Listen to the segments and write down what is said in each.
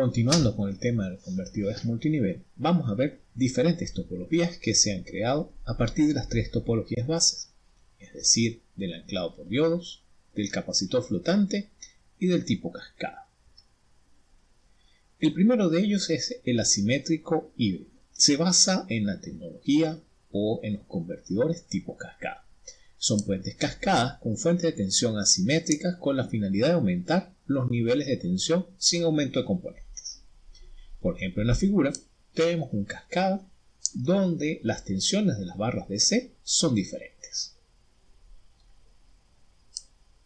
Continuando con el tema de los convertidores multinivel, vamos a ver diferentes topologías que se han creado a partir de las tres topologías bases, es decir, del anclado por diodos, del capacitor flotante y del tipo cascada. El primero de ellos es el asimétrico híbrido. Se basa en la tecnología o en los convertidores tipo cascada. Son puentes cascadas con fuentes de tensión asimétricas con la finalidad de aumentar los niveles de tensión sin aumento de componentes. Por ejemplo, en la figura tenemos un cascada donde las tensiones de las barras DC son diferentes.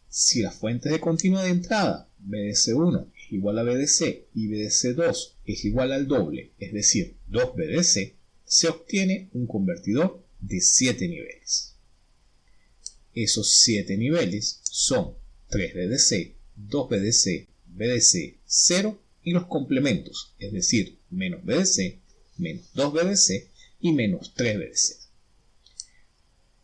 Si las fuentes de continua de entrada BDC1 es igual a BDC y BDC2 es igual al doble, es decir, 2 BDC, se obtiene un convertidor de 7 niveles. Esos 7 niveles son 3 BDC, 2 BDC, BDC 0 y los complementos, es decir, menos BDC, menos 2 BDC y menos 3 BDC.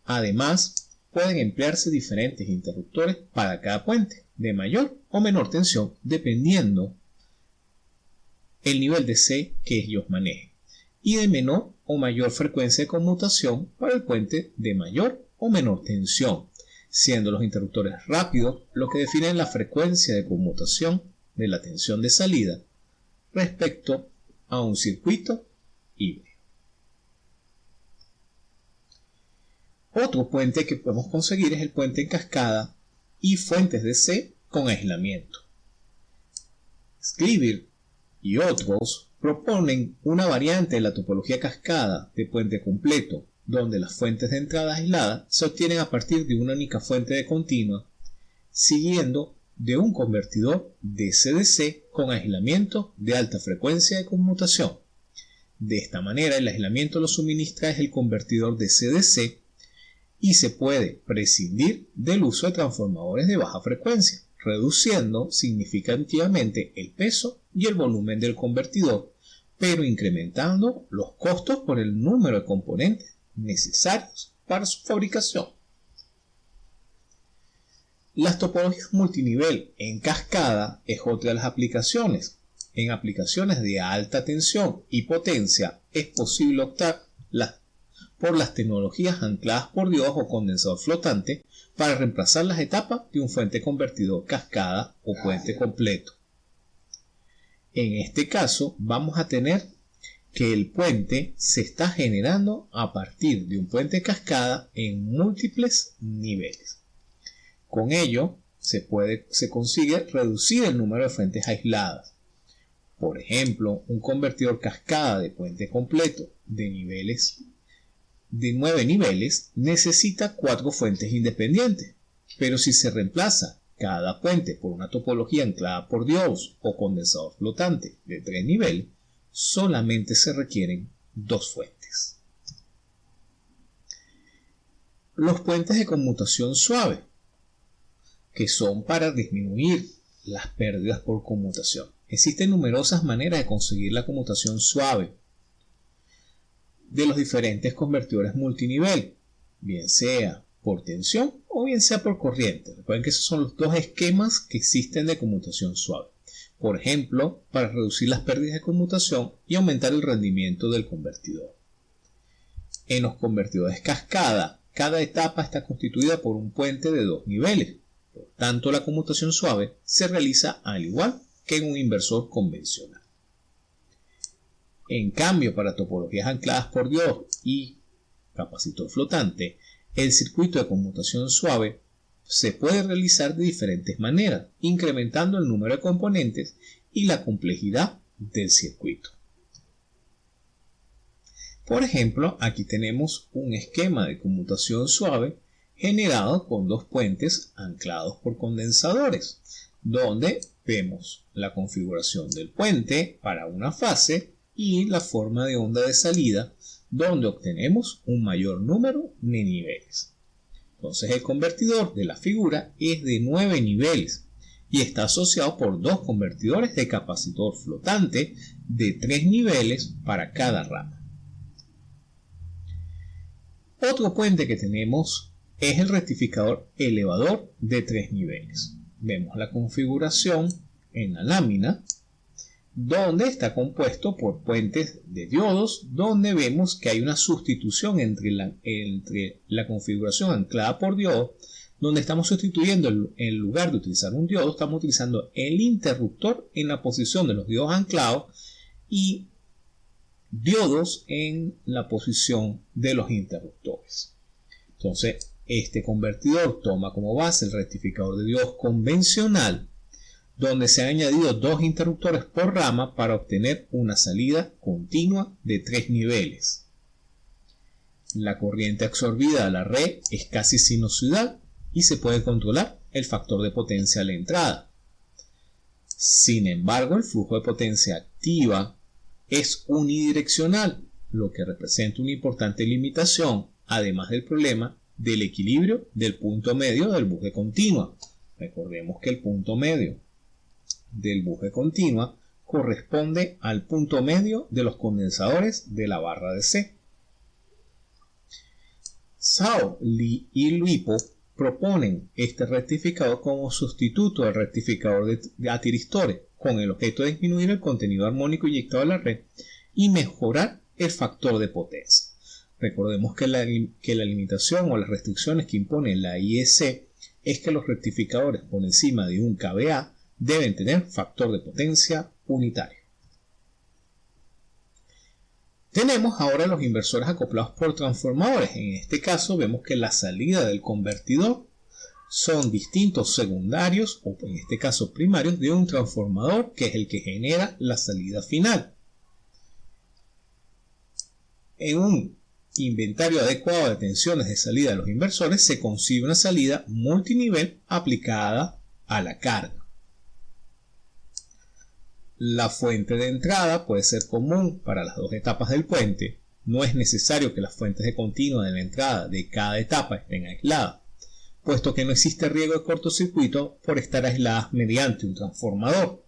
Además, pueden emplearse diferentes interruptores para cada puente, de mayor o menor tensión, dependiendo el nivel de C que ellos manejen, y de menor o mayor frecuencia de conmutación para el puente de mayor o menor tensión, siendo los interruptores rápidos los que definen la frecuencia de conmutación de la tensión de salida respecto a un circuito híbrido. Otro puente que podemos conseguir es el puente en cascada y fuentes de C con aislamiento. Scriber y otros proponen una variante de la topología cascada de puente completo donde las fuentes de entrada aisladas se obtienen a partir de una única fuente de continua, siguiendo de un convertidor DC-DC con aislamiento de alta frecuencia de conmutación. De esta manera el aislamiento lo suministra es el convertidor DC-DC y se puede prescindir del uso de transformadores de baja frecuencia, reduciendo significativamente el peso y el volumen del convertidor, pero incrementando los costos por el número de componentes necesarios para su fabricación. Las topologías multinivel en cascada es otra de las aplicaciones. En aplicaciones de alta tensión y potencia es posible optar por las tecnologías ancladas por Dios o condensador flotante para reemplazar las etapas de un fuente convertidor cascada o puente completo. En este caso vamos a tener que el puente se está generando a partir de un puente cascada en múltiples niveles. Con ello se, puede, se consigue reducir el número de fuentes aisladas. Por ejemplo, un convertidor cascada de puente completo de niveles de 9 niveles necesita 4 fuentes independientes, pero si se reemplaza cada puente por una topología anclada por Dios o condensador flotante de 3 niveles, solamente se requieren dos fuentes. Los puentes de conmutación suave, que son para disminuir las pérdidas por conmutación. Existen numerosas maneras de conseguir la conmutación suave de los diferentes convertidores multinivel, bien sea por tensión o bien sea por corriente. Recuerden que esos son los dos esquemas que existen de conmutación suave por ejemplo, para reducir las pérdidas de conmutación y aumentar el rendimiento del convertidor. En los convertidores cascada, cada etapa está constituida por un puente de dos niveles, por tanto la conmutación suave se realiza al igual que en un inversor convencional. En cambio, para topologías ancladas por Dios y capacitor flotante, el circuito de conmutación suave se puede realizar de diferentes maneras, incrementando el número de componentes y la complejidad del circuito. Por ejemplo, aquí tenemos un esquema de conmutación suave generado con dos puentes anclados por condensadores, donde vemos la configuración del puente para una fase y la forma de onda de salida, donde obtenemos un mayor número de niveles. Entonces el convertidor de la figura es de 9 niveles y está asociado por dos convertidores de capacitor flotante de 3 niveles para cada rama. Otro puente que tenemos es el rectificador elevador de 3 niveles. Vemos la configuración en la lámina donde está compuesto por puentes de diodos, donde vemos que hay una sustitución entre la, entre la configuración anclada por diodo, donde estamos sustituyendo en lugar de utilizar un diodo, estamos utilizando el interruptor en la posición de los diodos anclados y diodos en la posición de los interruptores. Entonces, este convertidor toma como base el rectificador de diodos convencional donde se han añadido dos interruptores por rama para obtener una salida continua de tres niveles. La corriente absorbida a la red es casi sinusoidal y se puede controlar el factor de potencia a la entrada. Sin embargo, el flujo de potencia activa es unidireccional, lo que representa una importante limitación, además del problema del equilibrio del punto medio del buje continua. Recordemos que el punto medio del buje continua corresponde al punto medio de los condensadores de la barra de C. Sao, Li y Luipo proponen este rectificador como sustituto al rectificador de atiristores con el objeto de disminuir el contenido armónico inyectado a la red y mejorar el factor de potencia. Recordemos que la, que la limitación o las restricciones que impone la IEC es que los rectificadores por encima de un kVA deben tener factor de potencia unitario. Tenemos ahora los inversores acoplados por transformadores. En este caso vemos que la salida del convertidor son distintos secundarios o en este caso primarios de un transformador que es el que genera la salida final. En un inventario adecuado de tensiones de salida de los inversores se concibe una salida multinivel aplicada a la carga. La fuente de entrada puede ser común para las dos etapas del puente. No es necesario que las fuentes de continua de la entrada de cada etapa estén aisladas, puesto que no existe riesgo de cortocircuito por estar aisladas mediante un transformador.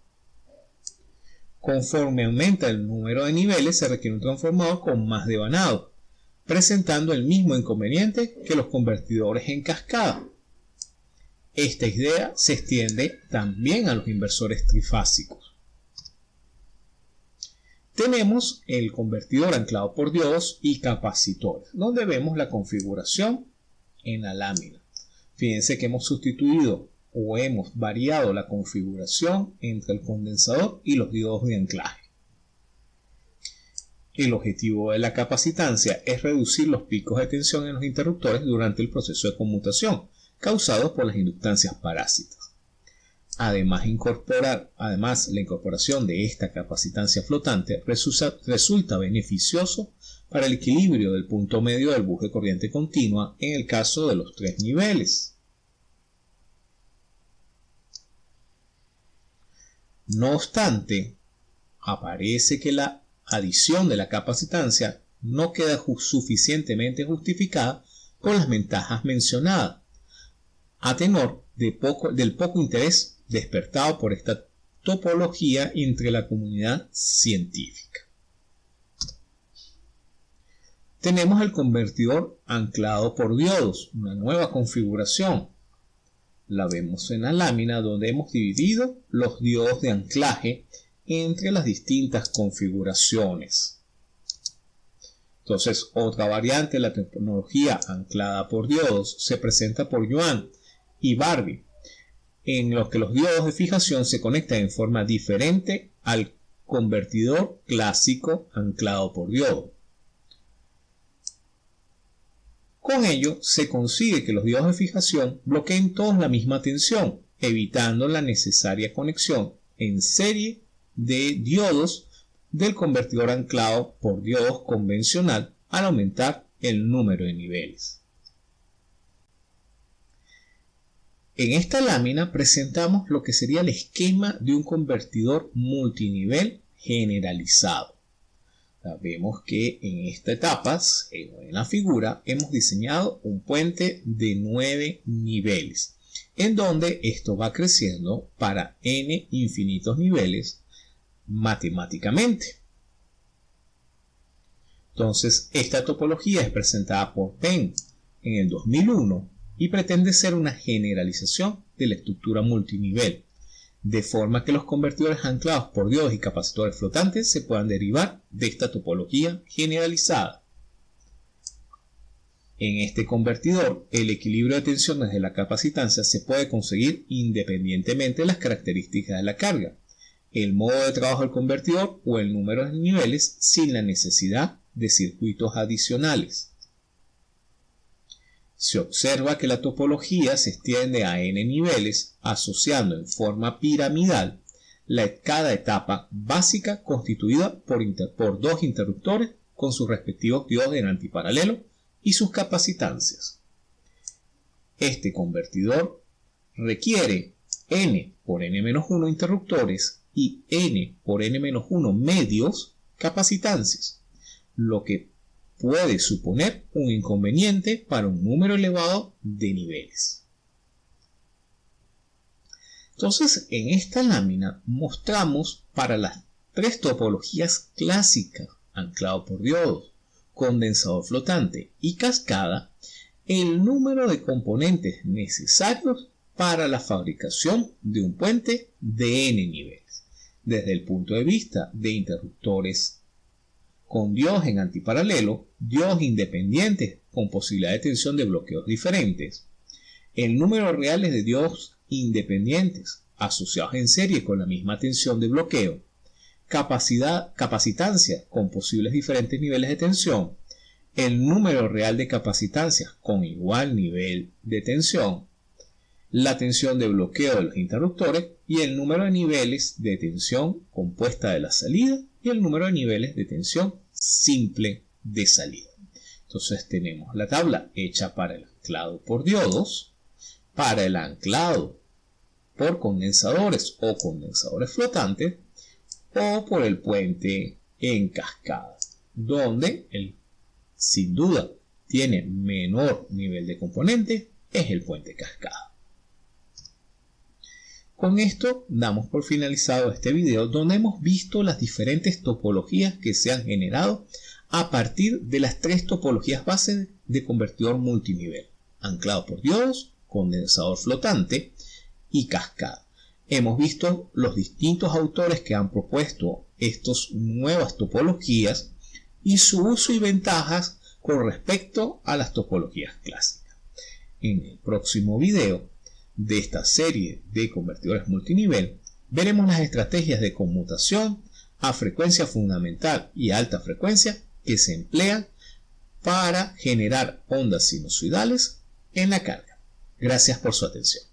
Conforme aumenta el número de niveles, se requiere un transformador con más devanado, presentando el mismo inconveniente que los convertidores en cascada. Esta idea se extiende también a los inversores trifásicos. Tenemos el convertidor anclado por diodos y capacitores, donde vemos la configuración en la lámina. Fíjense que hemos sustituido o hemos variado la configuración entre el condensador y los diodos de anclaje. El objetivo de la capacitancia es reducir los picos de tensión en los interruptores durante el proceso de conmutación, causados por las inductancias parásitas. Además, incorporar, además, la incorporación de esta capacitancia flotante resulta, beneficioso para el equilibrio del punto medio del buje corriente continua en el caso de los tres niveles. No obstante, aparece que la adición de la capacitancia no queda suficientemente justificada con las ventajas mencionadas, a tenor del poco interés despertado por esta topología entre la comunidad científica. Tenemos el convertidor anclado por diodos, una nueva configuración. La vemos en la lámina donde hemos dividido los diodos de anclaje entre las distintas configuraciones. Entonces, otra variante de la tecnología anclada por diodos se presenta por Yuan y Barbie, en los que los diodos de fijación se conectan en forma diferente al convertidor clásico anclado por diodo. Con ello se consigue que los diodos de fijación bloqueen todos la misma tensión, evitando la necesaria conexión en serie de diodos del convertidor anclado por diodos convencional al aumentar el número de niveles. En esta lámina presentamos lo que sería el esquema de un convertidor multinivel generalizado. vemos que en esta etapa, en la figura, hemos diseñado un puente de 9 niveles, en donde esto va creciendo para n infinitos niveles matemáticamente. Entonces, esta topología es presentada por Penn en el 2001 y pretende ser una generalización de la estructura multinivel, de forma que los convertidores anclados por diodos y capacitores flotantes se puedan derivar de esta topología generalizada. En este convertidor, el equilibrio de tensiones de la capacitancia se puede conseguir independientemente de las características de la carga, el modo de trabajo del convertidor o el número de niveles sin la necesidad de circuitos adicionales. Se observa que la topología se extiende a n niveles asociando en forma piramidal cada etapa básica constituida por, por dos interruptores con sus respectivos diodos en antiparalelo y sus capacitancias. Este convertidor requiere n por n-1 interruptores y n por n-1 medios capacitancias, lo que puede suponer un inconveniente para un número elevado de niveles. Entonces, en esta lámina mostramos para las tres topologías clásicas, anclado por diodos, condensador flotante y cascada, el número de componentes necesarios para la fabricación de un puente de n niveles, desde el punto de vista de interruptores con Dios en antiparalelo, Dios independientes con posibilidad de tensión de bloqueos diferentes, el número real de Dios independientes asociados en serie con la misma tensión de bloqueo, capacidad, capacitancia con posibles diferentes niveles de tensión, el número real de capacitancias con igual nivel de tensión, la tensión de bloqueo de los interruptores y el número de niveles de tensión compuesta de la salida y el número de niveles de tensión simple de salida. Entonces tenemos la tabla hecha para el anclado por diodos, para el anclado por condensadores o condensadores flotantes o por el puente en cascada, donde el, sin duda tiene menor nivel de componente es el puente cascada. Con esto damos por finalizado este video donde hemos visto las diferentes topologías que se han generado a partir de las tres topologías base de convertidor multinivel, anclado por diodos, condensador flotante y cascada. Hemos visto los distintos autores que han propuesto estas nuevas topologías y su uso y ventajas con respecto a las topologías clásicas. En el próximo video de esta serie de convertidores multinivel, veremos las estrategias de conmutación a frecuencia fundamental y alta frecuencia que se emplean para generar ondas sinusoidales en la carga. Gracias por su atención.